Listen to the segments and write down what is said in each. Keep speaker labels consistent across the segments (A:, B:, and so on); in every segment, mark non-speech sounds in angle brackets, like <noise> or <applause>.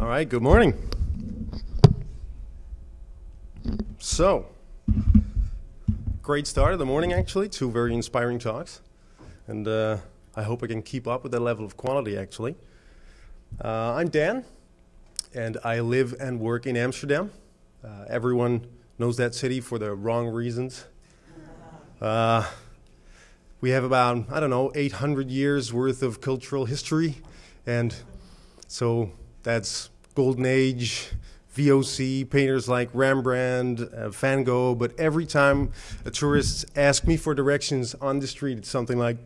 A: All right, good morning. So, great start of the morning, actually. Two very inspiring talks. And uh, I hope I can keep up with that level of quality, actually. Uh, I'm Dan, and I live and work in Amsterdam. Uh, everyone knows that city for the wrong reasons. Uh, we have about, I don't know, 800 years worth of cultural history. And so that's Golden Age, VOC, painters like Rembrandt, uh, Van Gogh. But every time a tourist asks me for directions on the street, it's something like,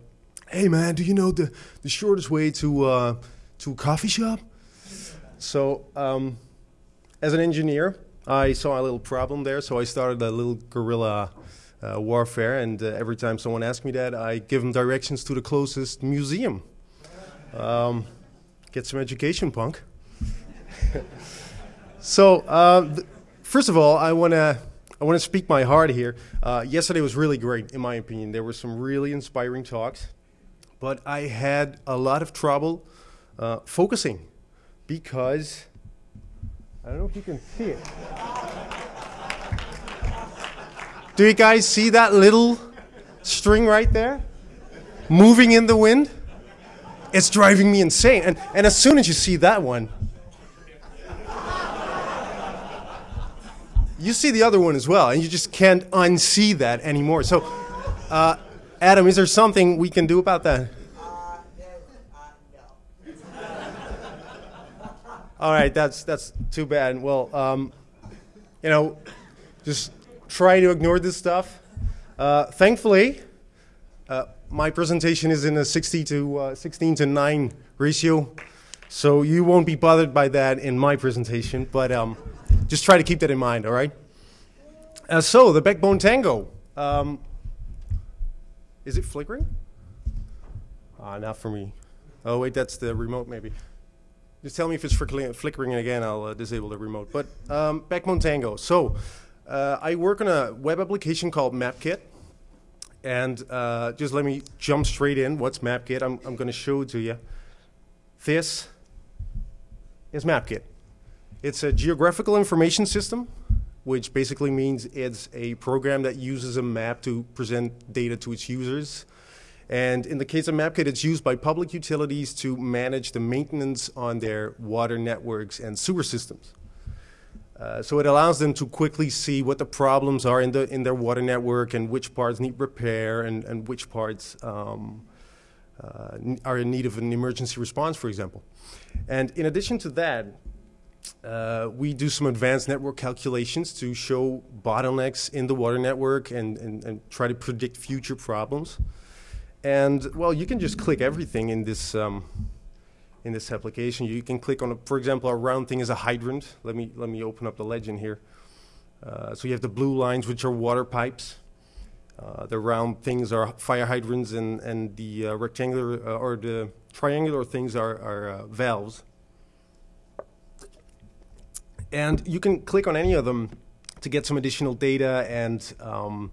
A: hey man, do you know the, the shortest way to, uh, to a coffee shop? So um, as an engineer, I saw a little problem there, so I started a little guerrilla uh, warfare. And uh, every time someone asks me that, I give them directions to the closest museum. Um, get some education, punk. So, uh, first of all, I want to I want to speak my heart here. Uh, yesterday was really great, in my opinion. There were some really inspiring talks, but I had a lot of trouble uh, focusing because I don't know if you can see it. Do you guys see that little string right there moving in the wind? It's driving me insane. And, and as soon as you see that one, you see the other one as well, and you just can't unsee that anymore. So, uh, Adam, is there something we can do about that? All right, that's that's too bad. Well, um, you know, just try to ignore this stuff. Uh, thankfully, uh, my presentation is in a 60 to uh, 16 to 9 ratio, so you won't be bothered by that in my presentation. But um, just try to keep that in mind, all right? Uh, so, the backbone tango. Um, is it flickering? Ah, not for me. Oh, wait, that's the remote, maybe. Just tell me if it's flickering again, I'll uh, disable the remote. But um, backbone tango. So, uh, I work on a web application called MapKit. And uh, just let me jump straight in. What's MapKit? I'm, I'm going to show it to you. This is MapKit. It's a geographical information system, which basically means it's a program that uses a map to present data to its users. And in the case of MapKit, it's used by public utilities to manage the maintenance on their water networks and sewer systems. Uh, so it allows them to quickly see what the problems are in, the, in their water network and which parts need repair and, and which parts um, uh, are in need of an emergency response, for example. And in addition to that, uh, we do some advanced network calculations to show bottlenecks in the water network and, and, and try to predict future problems. And well, you can just click everything in this um, in this application. You can click on, a, for example, a round thing is a hydrant. Let me let me open up the legend here. Uh, so you have the blue lines, which are water pipes. Uh, the round things are fire hydrants, and and the uh, rectangular uh, or the triangular things are are uh, valves. And you can click on any of them to get some additional data and. Um,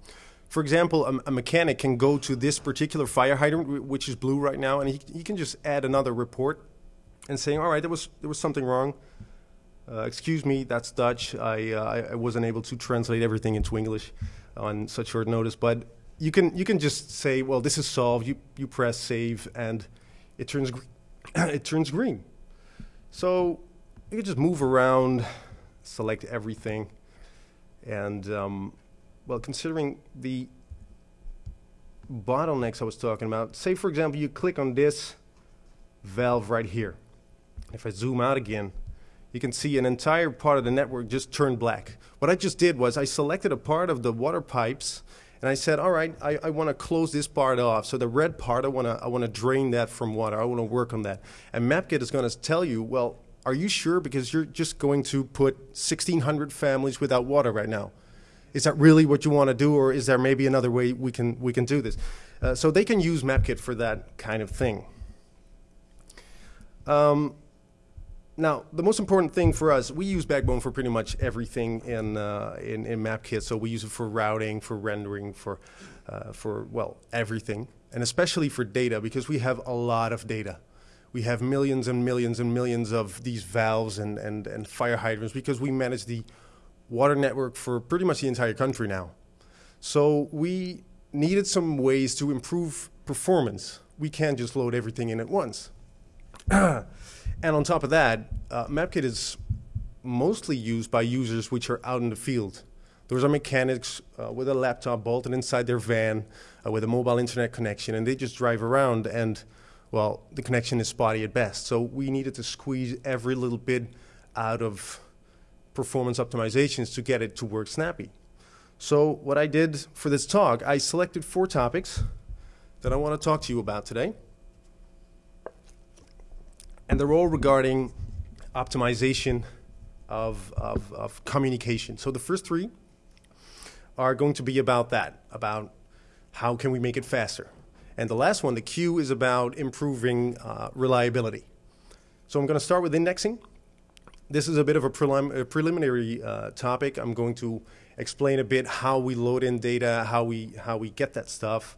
A: for example, a, a, mechanic can go to this particular fire hydrant, which is blue right now, and he, he can just add another report and saying, all right, there was, there was something wrong. Uh, excuse me, that's Dutch. I, uh, I wasn't able to translate everything into English on such short notice. But you can, you can just say, well, this is solved. You, you press save, and it turns, <clears throat> it turns green. So you can just move around, select everything. And, um, well, considering the bottlenecks I was talking about, say, for example, you click on this valve right here. If I zoom out again, you can see an entire part of the network just turned black. What I just did was I selected a part of the water pipes and I said, all right, I, I want to close this part off. So the red part, I want to I want to drain that from water. I want to work on that. And MapKit is going to tell you, well, are you sure? Because you're just going to put 1,600 families without water right now. Is that really what you want to do, or is there maybe another way we can we can do this? Uh, so they can use MapKit for that kind of thing. Um, now, the most important thing for us, we use Backbone for pretty much everything in, uh, in, in, MapKit. So we use it for routing, for rendering, for, uh, for, well, everything. And especially for data, because we have a lot of data. we have millions and millions and millions of these valves and, and, and fire hydrants because we manage the water network for pretty much the entire country now. So we needed some ways to improve performance. We can't just load everything in at once. <clears throat> and on top of that, uh, MapKit is mostly used by users which are out in the field. Those are mechanics uh, with a laptop bolted inside their van uh, with a mobile internet connection, and they just drive around, and well, the connection is spotty at best. So we needed to squeeze every little bit out of performance optimizations to get it to work snappy. So what I did for this talk, I selected four topics that I want to talk to you about today. And they're all regarding optimization of, of, of communication. So the first three are going to be about that, about how can we make it faster. And the last one, the Q, is about improving uh, reliability. So I'm going to start with indexing. This is a bit of a, prelim a preliminary uh, topic. I'm going to explain a bit how we load in data, how we, how we get that stuff,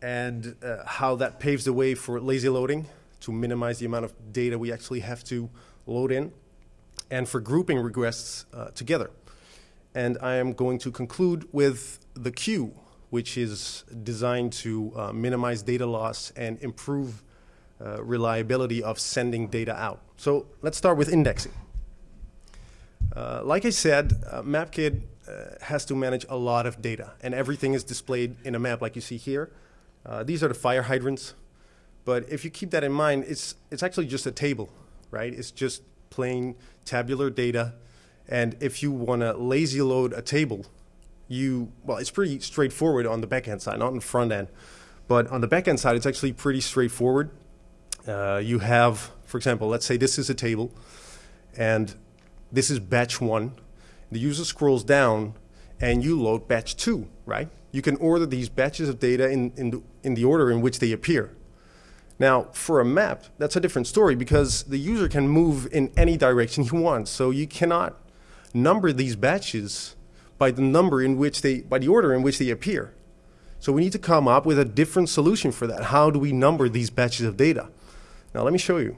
A: and uh, how that paves the way for lazy loading to minimize the amount of data we actually have to load in, and for grouping requests uh, together. And I am going to conclude with the queue, which is designed to uh, minimize data loss and improve uh, reliability of sending data out. So let's start with indexing. Uh, like I said, uh, MapKit uh, has to manage a lot of data, and everything is displayed in a map like you see here. These are the fire hydrants, but if you keep that in mind, it's, it's actually just a table, right? It's just plain tabular data, and if you want to lazy load a table, you, well, it's pretty straightforward on the backend side, not on the front end. But on the backend side, it's actually pretty straightforward. Uh, you have, for example, let's say this is a table, and this is batch one, the user scrolls down and you load batch two, right? You can order these batches of data in, in, the, in the order in which they appear. Now, for a map, that's a different story because the user can move in any direction he wants. So you cannot number these batches by the number in which they, by the order in which they appear. So we need to come up with a different solution for that. How do we number these batches of data? Now let me show you.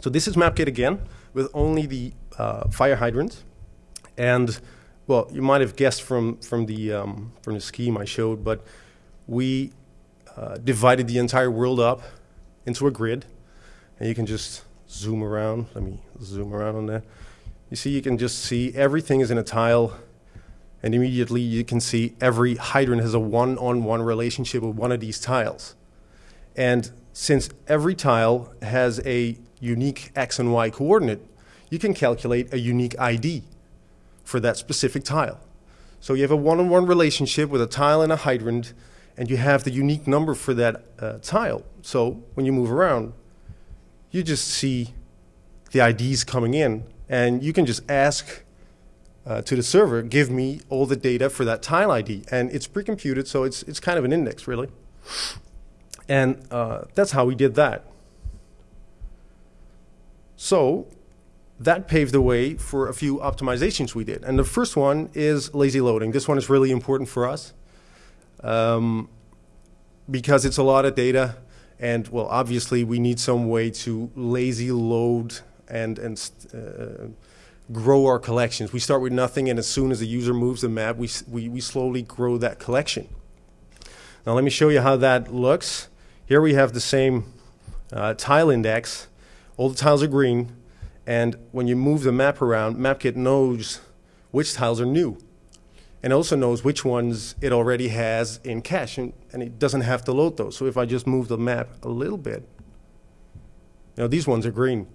A: So this is MapKit again with only the uh, fire hydrants. And well, you might have guessed from from the um, from the scheme I showed, but we uh, divided the entire world up into a grid, and you can just zoom around. Let me zoom around on that. You see, you can just see everything is in a tile, and immediately you can see every hydrant has a one-on-one -one relationship with one of these tiles. And since every tile has a unique x and y coordinate, you can calculate a unique ID for that specific tile. So you have a one-on-one -on -one relationship with a tile and a hydrant, and you have the unique number for that uh, tile. So when you move around, you just see the IDs coming in, and you can just ask uh, to the server, give me all the data for that tile ID. And it's pre-computed, so it's, it's kind of an index, really. And uh, that's how we did that. So that paved the way for a few optimizations we did. And the first one is lazy loading. This one is really important for us um, because it's a lot of data. And well, obviously we need some way to lazy load and, and uh, grow our collections. We start with nothing and as soon as the user moves the map, we, we, we slowly grow that collection. Now let me show you how that looks. Here we have the same uh, tile index. All the tiles are green. And when you move the map around, MapKit knows which tiles are new. And also knows which ones it already has in cache, and, and it doesn't have to load those. So if I just move the map a little bit, you know, these ones are green.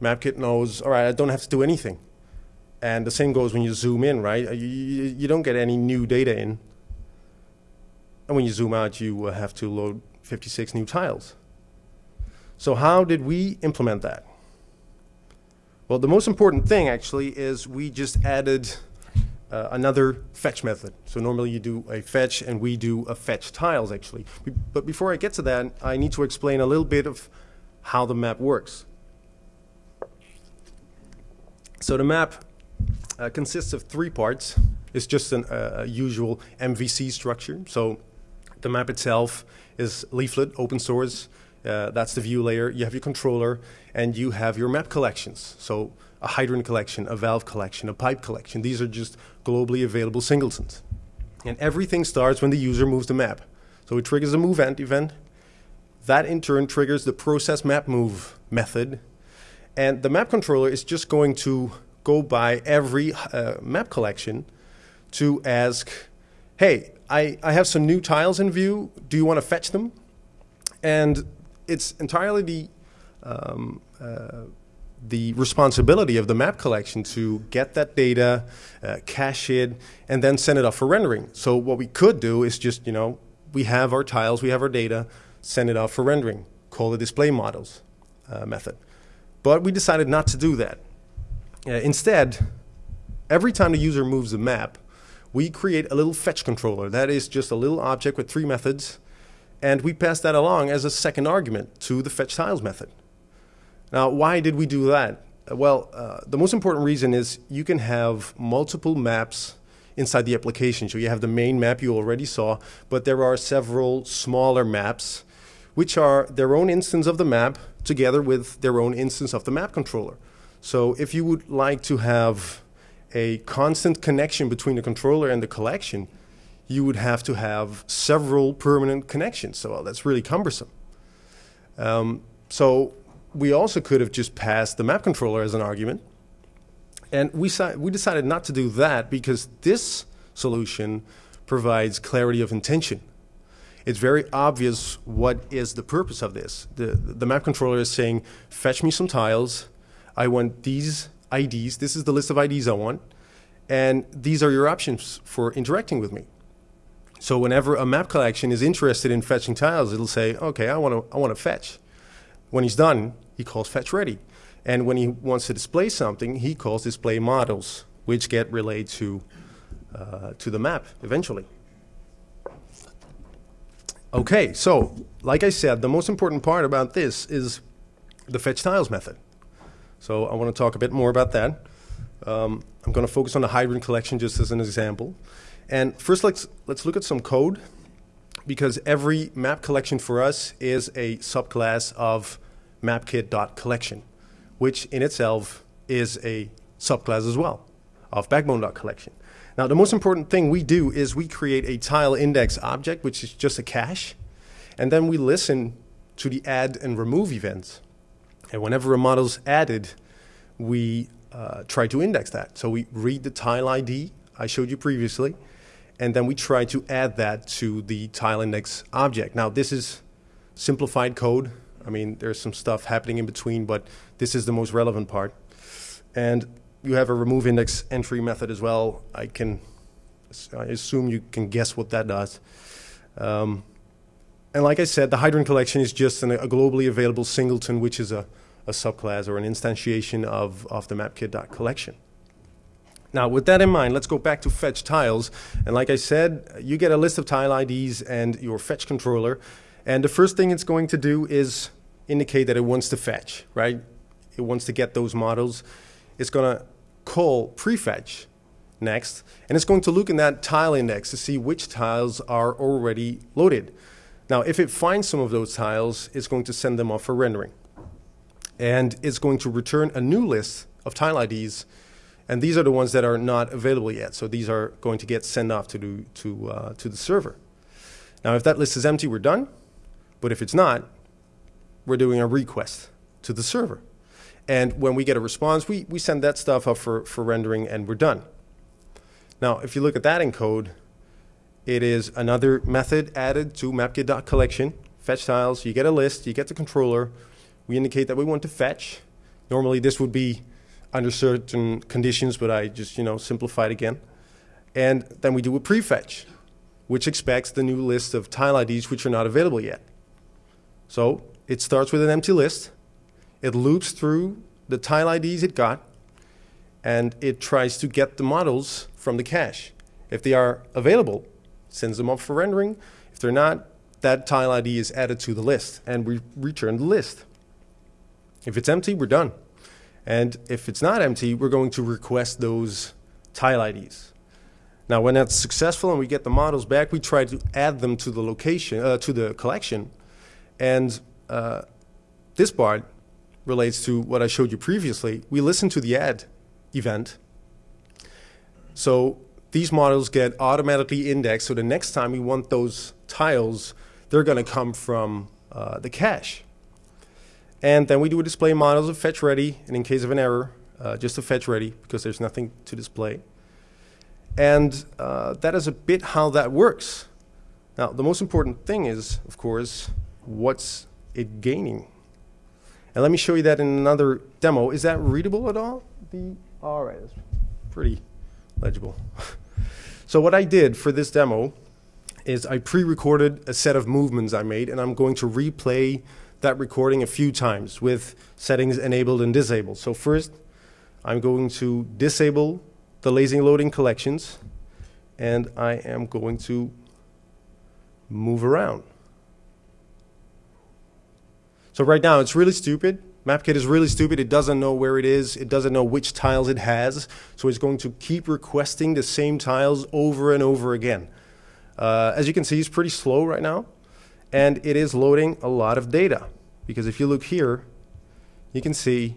A: MapKit knows, all right, I don't have to do anything. And the same goes when you zoom in, right? You, you don't get any new data in. And when you zoom out, you have to load 56 new tiles. So how did we implement that? Well, the most important thing actually is we just added uh, another fetch method. So normally you do a fetch and we do a fetch tiles actually. But before I get to that, I need to explain a little bit of how the map works. So the map uh, consists of three parts. It's just an, uh, usual MVC structure. So the map itself is leaflet, open source. Uh, that's the view layer. You have your controller, and you have your map collections. So a hydrant collection, a valve collection, a pipe collection. These are just globally available singletons. And everything starts when the user moves the map. So it triggers a move event, event. That in turn triggers the process map move method. And the map controller is just going to go by every uh, map collection to ask, hey, I, I have some new tiles in view. Do you want to fetch them? And it's entirely the, um, uh, the responsibility of the map collection to get that data, uh, cache it, and then send it off for rendering. So what we could do is just, you know, we have our tiles, we have our data, send it off for rendering, call the display models uh, method. But we decided not to do that. Uh, instead, every time the user moves the map, we create a little fetch controller. That is just a little object with three methods, and we pass that along as a second argument to the fetch tiles method. Now, why did we do that? Well, uh, the most important reason is you can have multiple maps inside the application. So you have the main map you already saw, but there are several smaller maps which are their own instance of the map together with their own instance of the map controller. So if you would like to have a constant connection between the controller and the collection, you would have to have several permanent connections. So well, that's really cumbersome. Um, so we also could have just passed the map controller as an argument. And we, we decided not to do that because this solution provides clarity of intention. It's very obvious what is the purpose of this. The, the map controller is saying, fetch me some tiles. I want these IDs. This is the list of IDs I want. And these are your options for interacting with me. So whenever a map collection is interested in fetching tiles, it'll say, okay, I want to I want to fetch. When he's done, he calls fetch ready. And when he wants to display something, he calls display models, which get relayed to, uh, to the map eventually. Okay, so like I said, the most important part about this is the fetch tiles method. So I want to talk a bit more about that. Um, I'm going to focus on the hydrant collection just as an example. And first, let's, let's look at some code because every map collection for us is a subclass of mapkit.collection, which in itself is a subclass as well of backbone.collection. Now, the most important thing we do is we create a tile index object, which is just a cache, and then we listen to the add and remove events. And whenever a model is added, we uh, try to index that. So we read the tile ID I showed you previously, and then we try to add that to the tile index object. Now this is simplified code. I mean, there's some stuff happening in between, but this is the most relevant part. And you have a remove index entry method as well. I can, I assume you can guess what that does. Um, and like I said, the hydrant collection is just an, a globally available singleton, which is a, a subclass or an instantiation of, of the mapkit.collection. Now, with that in mind, let's go back to fetch tiles. And like I said, you get a list of tile IDs and your fetch controller. And the first thing it's going to do is indicate that it wants to fetch, right? It wants to get those models. It's going to call prefetch next, and it's going to look in that tile index to see which tiles are already loaded. Now, if it finds some of those tiles, it's going to send them off for rendering. And it's going to return a new list of tile IDs and these are the ones that are not available yet. So these are going to get sent off to the, to, uh, to the server. Now, if that list is empty, we're done. But if it's not, we're doing a request to the server. And when we get a response, we, we send that stuff up for, for rendering and we're done. Now, if you look at that in code, it is another method added to mapkit.collection. Fetch tiles, you get a list, you get the controller. We indicate that we want to fetch. Normally this would be under certain conditions, but I just, you know, simplified again. And then we do a prefetch, which expects the new list of tile IDs which are not available yet. So it starts with an empty list. It loops through the tile IDs it got, and it tries to get the models from the cache. If they are available, sends them up for rendering. If they're not, that tile ID is added to the list, and we return the list. If it's empty, we're done. And if it's not empty, we're going to request those tile IDs. Now, when that's successful and we get the models back, we try to add them to the location, uh, to the collection. And uh, this part relates to what I showed you previously. We listen to the add event. So these models get automatically indexed. So the next time we want those tiles, they're going to come from uh, the cache. And then we do a display models of fetch ready, and in case of an error, uh, just a fetch ready because there's nothing to display. And uh, that is a bit how that works. Now, the most important thing is, of course, what's it gaining? And let me show you that in another demo. Is that readable at all? The, all right, it's pretty legible. <laughs> so what I did for this demo is I pre-recorded a set of movements I made, and I'm going to replay that recording a few times with settings enabled and disabled. So first, I'm going to disable the lazy loading collections, and I am going to move around. So right now, it's really stupid. MapKit is really stupid. It doesn't know where it is. It doesn't know which tiles it has. So it's going to keep requesting the same tiles over and over again. Uh, as you can see, it's pretty slow right now. And it is loading a lot of data. Because if you look here, you can see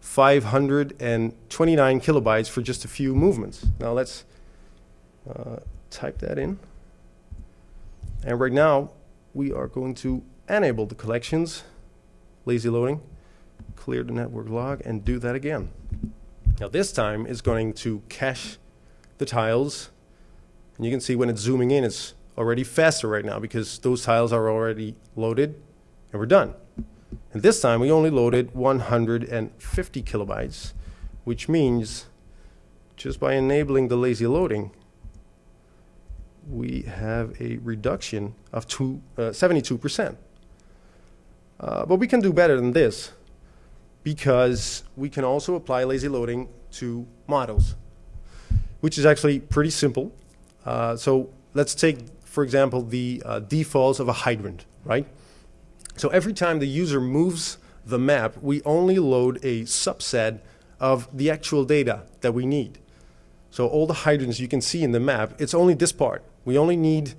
A: 529 kilobytes for just a few movements. Now let's uh, type that in. And right now, we are going to enable the collections, lazy loading, clear the network log, and do that again. Now this time, it's going to cache the tiles. And you can see when it's zooming in, it's already faster right now because those tiles are already loaded, and we're done. And this time we only loaded 150 kilobytes, which means just by enabling the lazy loading, we have a reduction of two, uh, 72%. Uh, but we can do better than this because we can also apply lazy loading to models, which is actually pretty simple. Uh, so let's take, for example, the uh, defaults of a hydrant, right? So every time the user moves the map, we only load a subset of the actual data that we need. So all the hydrants you can see in the map, it's only this part. We only need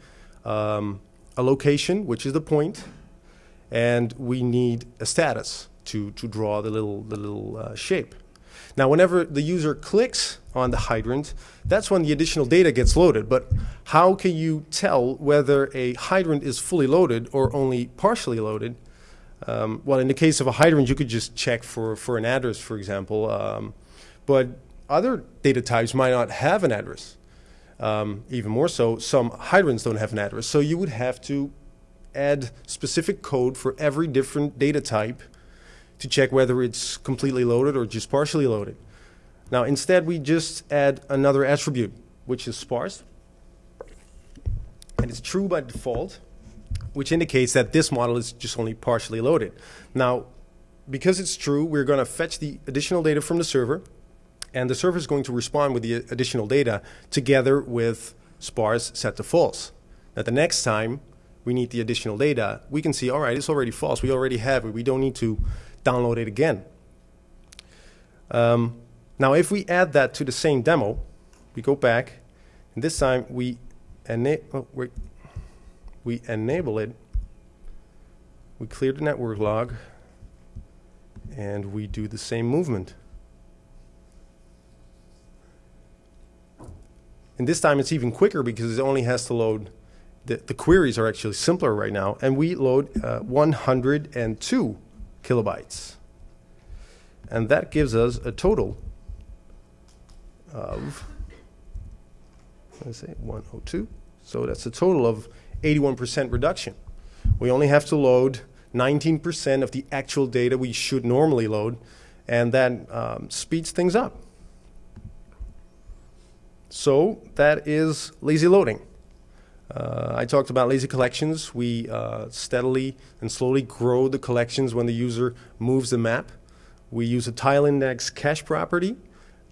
A: um, a location, which is the point, and we need a status to, to draw the little, the little uh, shape. Now, whenever the user clicks on the hydrant, that's when the additional data gets loaded. But how can you tell whether a hydrant is fully loaded or only partially loaded? Um, well, in the case of a hydrant, you could just check for, for an address, for example. Um, but other data types might not have an address. Um, even more so, some hydrants don't have an address. So you would have to add specific code for every different data type to check whether it's completely loaded or just partially loaded. Now instead we just add another attribute, which is sparse. And it's true by default, which indicates that this model is just only partially loaded. Now, because it's true, we're going to fetch the additional data from the server, and the server is going to respond with the additional data together with sparse set to false. Now the next time we need the additional data, we can see, all right, it's already false. We already have it. We don't need to download it again. Um, now, if we add that to the same demo, we go back, and this time we, ena oh, we enable it, we clear the network log, and we do the same movement. And this time it's even quicker because it only has to load, the, the queries are actually simpler right now, and we load uh, 102 kilobytes. And that gives us a total of, let's say 102. So that's a total of 81% reduction. We only have to load 19% of the actual data we should normally load, and that um, speeds things up. So that is lazy loading. Uh, I talked about lazy collections. We uh, steadily and slowly grow the collections when the user moves the map. We use a tile index cache property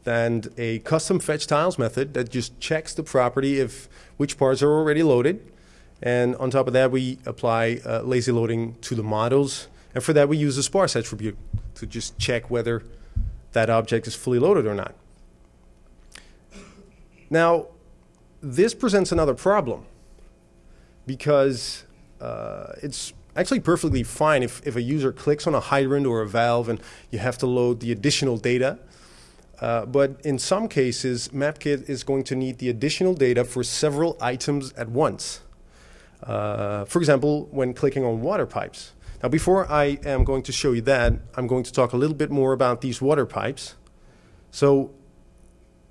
A: and a custom fetch tiles method that just checks the property if which parts are already loaded. And on top of that, we apply uh, lazy loading to the models. And for that, we use a sparse attribute to just check whether that object is fully loaded or not. Now, this presents another problem because uh, it's actually perfectly fine if, if a user clicks on a hydrant or a valve and you have to load the additional data. Uh, but in some cases, MapKit is going to need the additional data for several items at once. Uh, for example, when clicking on water pipes. Now, before I am going to show you that, I'm going to talk a little bit more about these water pipes. So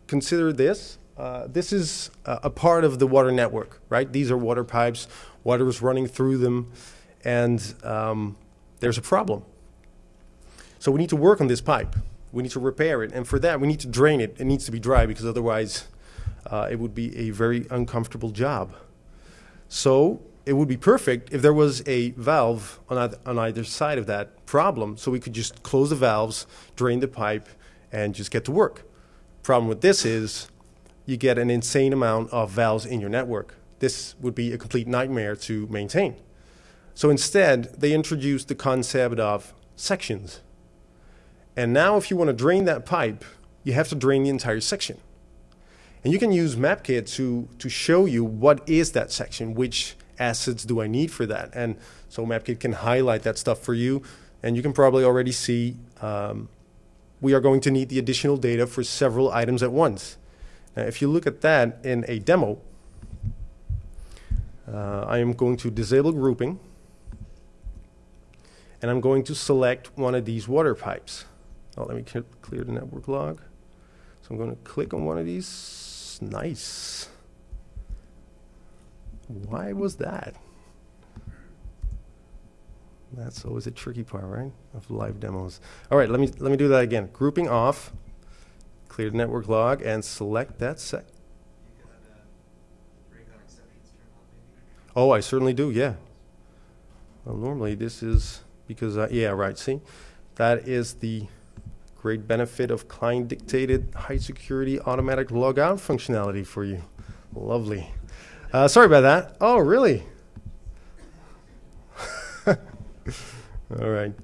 A: consider this. Uh, this is a, a part of the water network, right? These are water pipes. Water is running through them, and um, there's a problem. So we need to work on this pipe. We need to repair it, and for that, we need to drain it. It needs to be dry because otherwise, uh, it would be a very uncomfortable job. So it would be perfect if there was a valve on on either side of that problem, so we could just close the valves, drain the pipe, and just get to work. Problem with this is you get an insane amount of valves in your network. This would be a complete nightmare to maintain. So instead, they introduced the concept of sections. And now if you want to drain that pipe, you have to drain the entire section. And you can use MapKit to, to show you what is that section, which assets do I need for that. And so MapKit can highlight that stuff for you. And you can probably already see um, we are going to need the additional data for several items at once. Now, if you look at that in a demo, uh, I am going to disable grouping. And I'm going to select one of these water pipes. Oh, let me clear the network log. So I'm going to click on one of these. Nice. Why was that? That's always a tricky part, right? Of live demos. All right, let me let me do that again. Grouping off, clear the network log, and select that set. Oh, I certainly do. Yeah. Well, normally this is because I, yeah, right. See, that is the great benefit of client-dictated high-security automatic logout functionality for you. Lovely. Uh, sorry about that. Oh, really? <laughs> All right.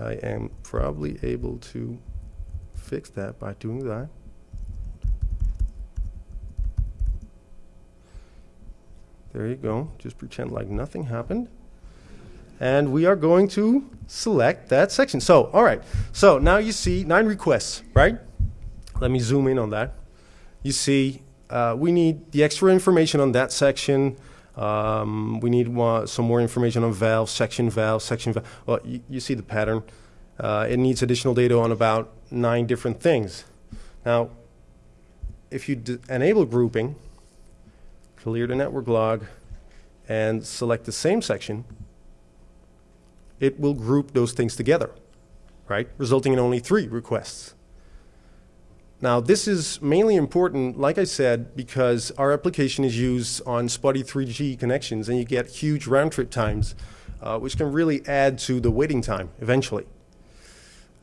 A: I am probably able to fix that by doing that. There you go. Just pretend like nothing happened. And we are going to select that section. So, all right. So now you see nine requests, right? Let me zoom in on that. You see, uh, we need the extra information on that section. Um, we need more, some more information on valve, section valve, section valve. Well, you, you see the pattern. Uh, it needs additional data on about nine different things. Now, if you enable grouping, clear the network log, and select the same section, it will group those things together, right? Resulting in only three requests. Now, this is mainly important, like I said, because our application is used on spotty 3G connections, and you get huge round trip times, uh, which can really add to the waiting time eventually.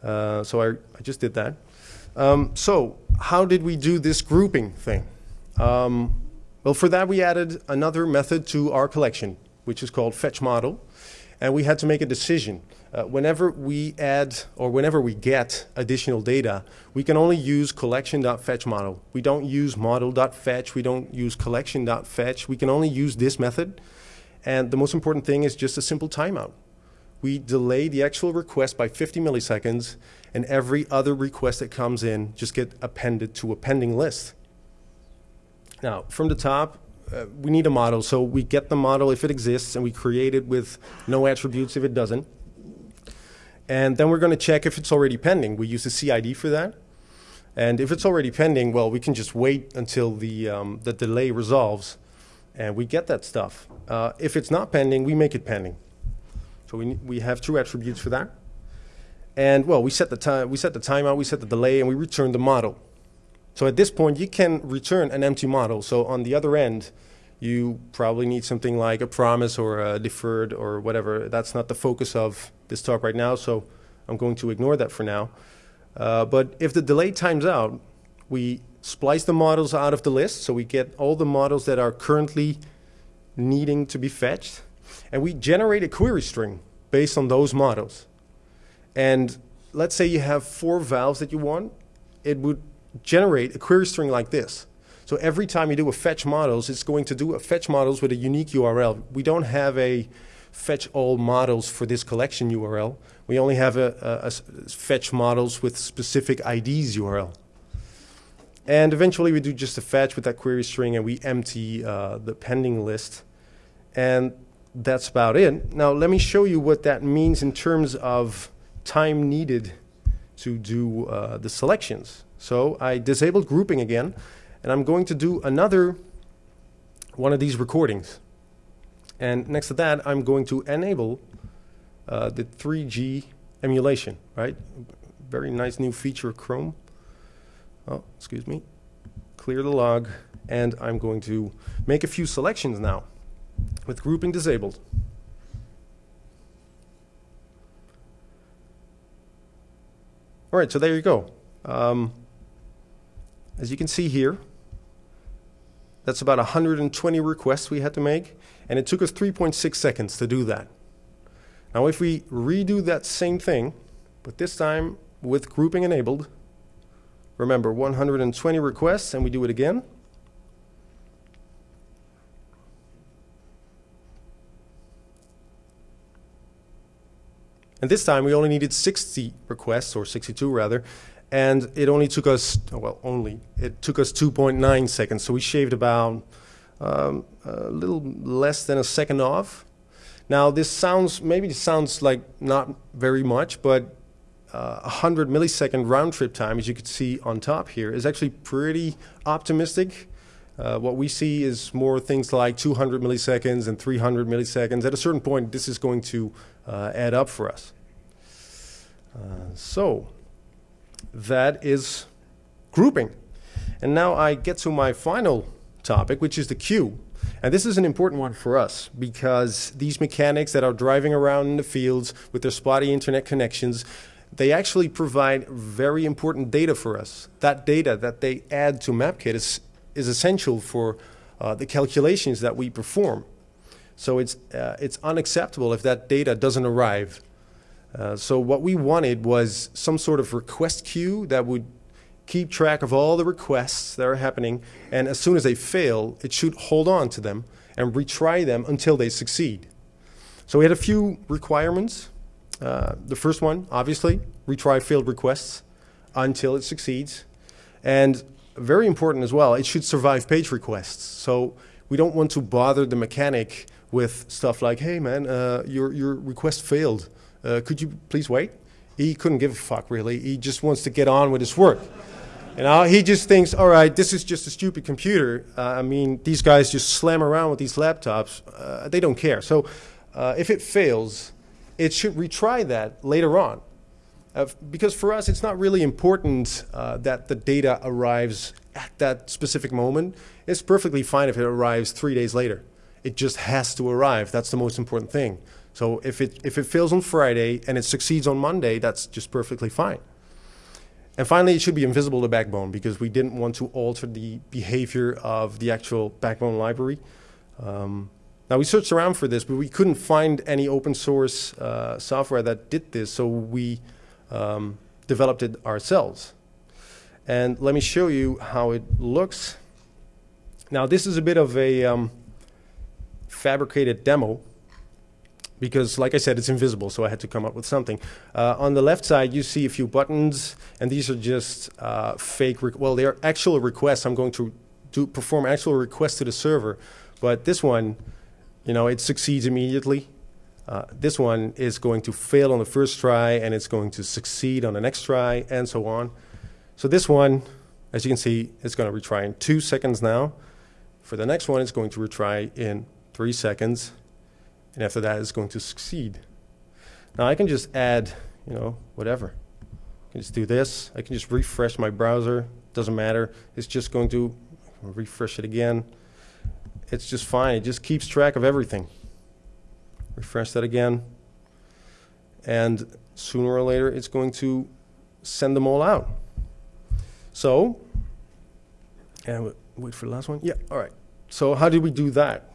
A: Uh, so I, I, just did that. Um, so how did we do this grouping thing? Um, well, for that, we added another method to our collection, which is called fetch model. And we had to make a decision. Uh, whenever we add or whenever we get additional data, we can only use collection.fetch model. We don't use model.fetch. We don't use collection.fetch. We can only use this method. And the most important thing is just a simple timeout. We delay the actual request by 50 milliseconds, and every other request that comes in just get appended to a pending list. Now, from the top, uh, we need a model. So we get the model if it exists, and we create it with no attributes if it doesn't. And then we're going to check if it's already pending. We use the CID for that. And if it's already pending, well, we can just wait until the, um, the delay resolves, and we get that stuff. Uh, if it's not pending, we make it pending. So we, we have two attributes for that. And well, we set the time, we set the timeout, we set the delay, and we return the model. So at this point, you can return an empty model. So on the other end, you probably need something like a promise or a deferred or whatever. That's not the focus of this talk right now, so I'm going to ignore that for now. Uh, but if the delay times out, we splice the models out of the list, so we get all the models that are currently needing to be fetched, and we generate a query string based on those models. And let's say you have four valves that you want, it would generate a query string like this. So every time you do a fetch models, it's going to do a fetch models with a unique URL. We don't have a fetch all models for this collection URL. We only have a, a, a fetch models with specific IDs URL. And eventually we do just a fetch with that query string and we empty uh, the pending list. And that's about it. Now let me show you what that means in terms of time needed to do uh, the selections. So I disabled grouping again, and I'm going to do another one of these recordings. And next to that, I'm going to enable uh, the 3G emulation, right? Very nice new feature of Chrome. Oh, excuse me. Clear the log, and I'm going to make a few selections now with grouping disabled. All right, so there you go. Um, as you can see here, that's about 120 requests we had to make, and it took us 3.6 seconds to do that. Now if we redo that same thing, but this time with grouping enabled, remember 120 requests, and we do it again, And this time we only needed 60 requests, or 62 rather, and it only took us, well, only, it took us 2.9 seconds. So we shaved about um, a little less than a second off. Now this sounds, maybe it sounds like not very much, but uh, 100 millisecond round trip time, as you can see on top here, is actually pretty optimistic. Uh, what we see is more things like 200 milliseconds and 300 milliseconds. At a certain point, this is going to uh, add up for us. Uh, so that is grouping. And now I get to my final topic, which is the queue. And this is an important one for us because these mechanics that are driving around in the fields with their spotty internet connections, they actually provide very important data for us. That data that they add to MapKit is, is essential for uh, the calculations that we perform. So it's, uh, it's unacceptable if that data doesn't arrive. Uh, so what we wanted was some sort of request queue that would keep track of all the requests that are happening, and as soon as they fail, it should hold on to them and retry them until they succeed. So we had a few requirements. Uh, the first one, obviously, retry failed requests until it succeeds. And very important as well, it should survive page requests. So we don't want to bother the mechanic with stuff like, hey man, uh, your, your request failed. Uh, could you please wait? He couldn't give a fuck really. He just wants to get on with his work. You know, he just thinks, all right, this is just a stupid computer. Uh, I mean, these guys just slam around with these laptops. Uh, they don't care. So uh, if it fails, it should retry that later on. Uh, because for us, it's not really important uh, that the data arrives at that specific moment. It's perfectly fine if it arrives three days later. It just has to arrive. That's the most important thing. So if it, if it fails on Friday and it succeeds on Monday, that's just perfectly fine. And finally, it should be invisible to Backbone because we didn't want to alter the behavior of the actual Backbone library. Um, now, we searched around for this, but we couldn't find any open source uh, software that did this, so we um, developed it ourselves. And let me show you how it looks. Now, this is a bit of a um, fabricated demo because like I said, it's invisible, so I had to come up with something. Uh, on the left side, you see a few buttons, and these are just uh, fake, well, they are actual requests. I'm going to do, perform actual requests to the server, but this one, you know, it succeeds immediately. Uh, this one is going to fail on the first try, and it's going to succeed on the next try, and so on. So this one, as you can see, is going to retry in two seconds now. For the next one, it's going to retry in three seconds, and after that, it's going to succeed. Now I can just add, you know, whatever. I can just do this. I can just refresh my browser. Doesn't matter. It's just going to refresh it again. It's just fine. It just keeps track of everything. Refresh that again. And sooner or later, it's going to send them all out. So, and wait for the last one. Yeah, all right. So how did we do that?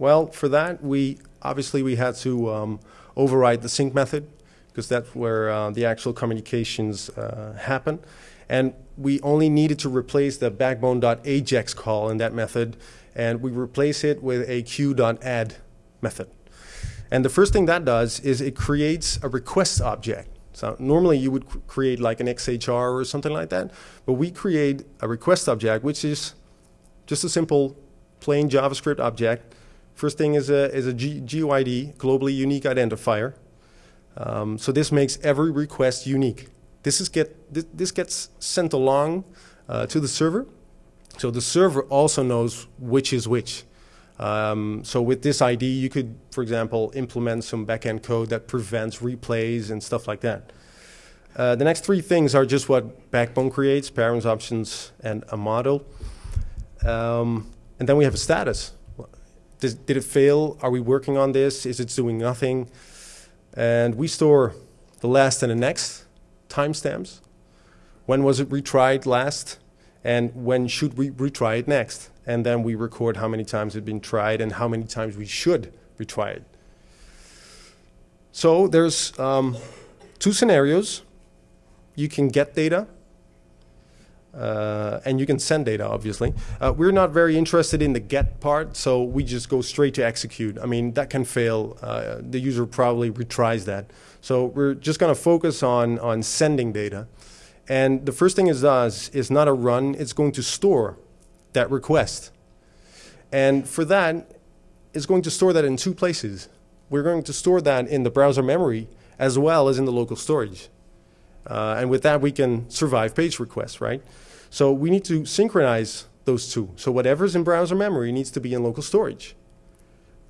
A: Well, for that, we obviously we had to um, override the sync method because that's where uh, the actual communications uh, happen. And we only needed to replace the backbone.ajax call in that method, and we replace it with a queue.add method. And the first thing that does is it creates a request object. So normally you would create like an XHR or something like that, but we create a request object, which is just a simple plain JavaScript object. First thing is a, is a G GUID, globally unique identifier. Um, so this makes every request unique. This, is get, this, this gets sent along uh, to the server. So the server also knows which is which. Um, so with this ID, you could, for example, implement some backend code that prevents replays and stuff like that. Uh, the next three things are just what Backbone creates, params, options, and a model. Um, and then we have a status. Does, did it fail? Are we working on this? Is it doing nothing? And we store the last and the next timestamps. When was it retried last? And when should we retry it next? And then we record how many times it's been tried and how many times we should retry it. So there's um, two scenarios. You can get data uh, and you can send data, obviously. Uh, we're not very interested in the get part, so we just go straight to execute. I mean, that can fail. Uh, the user probably retries that. So we're just going to focus on, on sending data. And the first thing it does is not a run, it's going to store that request. And for that, it's going to store that in two places. We're going to store that in the browser memory as well as in the local storage. Uh, and with that, we can survive page requests, right? So we need to synchronize those two. So whatever's in browser memory needs to be in local storage.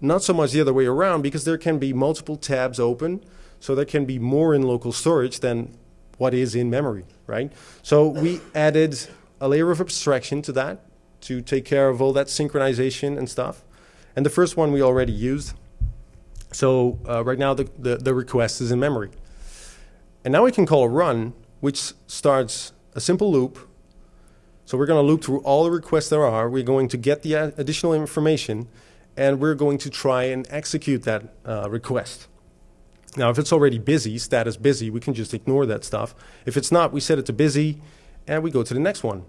A: Not so much the other way around because there can be multiple tabs open. So there can be more in local storage than what is in memory, right? So we added a layer of abstraction to that to take care of all that synchronization and stuff. And the first one we already used. So uh, right now the, the, the request is in memory. And now we can call a run, which starts a simple loop. So we're going to loop through all the requests there are. We're going to get the additional information, and we're going to try and execute that uh, request. Now, if it's already busy, status busy, we can just ignore that stuff. If it's not, we set it to busy, and we go to the next one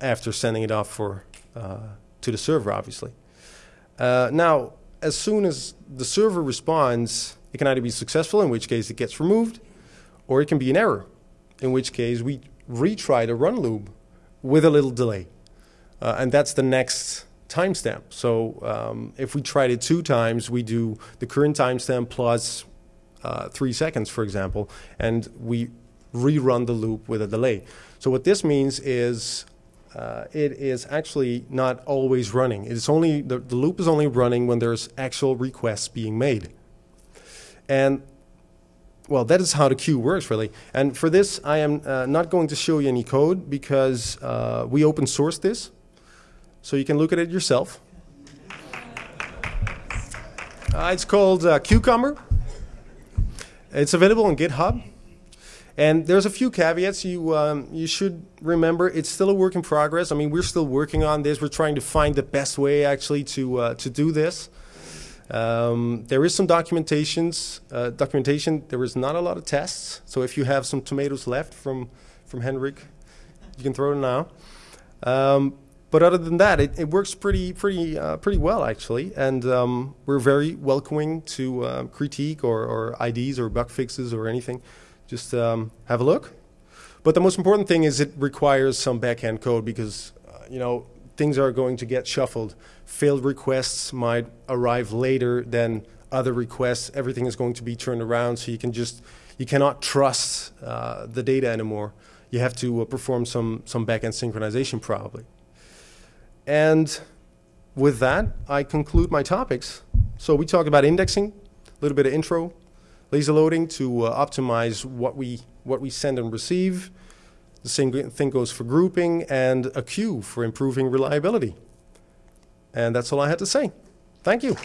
A: after sending it off for, uh, to the server, obviously. Uh, now, as soon as the server responds, it can either be successful, in which case it gets removed, or it can be an error, in which case we retry the run loop with a little delay. Uh, and that's the next timestamp. So um, if we tried it two times, we do the current timestamp plus uh, three seconds, for example, and we rerun the loop with a delay. So what this means is uh, it is actually not always running. It's only the, the loop is only running when there's actual requests being made. And well, that is how the queue works, really. And for this, I am uh, not going to show you any code because uh, we open source this, so you can look at it yourself. Uh, it's called uh, Cucumber. It's available on GitHub. And there's a few caveats you um, you should remember. It's still a work in progress. I mean, we're still working on this. We're trying to find the best way actually to uh, to do this. Um, there is some documentations, uh, documentation. There is not a lot of tests. So if you have some tomatoes left from from Henrik, you can throw them now. Um, but other than that, it, it works pretty pretty uh, pretty well actually, and um, we're very welcoming to uh, critique or, or IDs or bug fixes or anything. Just um, have a look. But the most important thing is it requires some backend code because uh, you know things are going to get shuffled. Failed requests might arrive later than other requests. Everything is going to be turned around, so you can just you cannot trust uh, the data anymore. You have to uh, perform some some backend synchronization probably. And with that, I conclude my topics. So we talked about indexing, a little bit of intro, lazy loading to uh, optimize what we what we send and receive the same thing goes for grouping and a queue for improving reliability. And that's all I had to say. Thank you.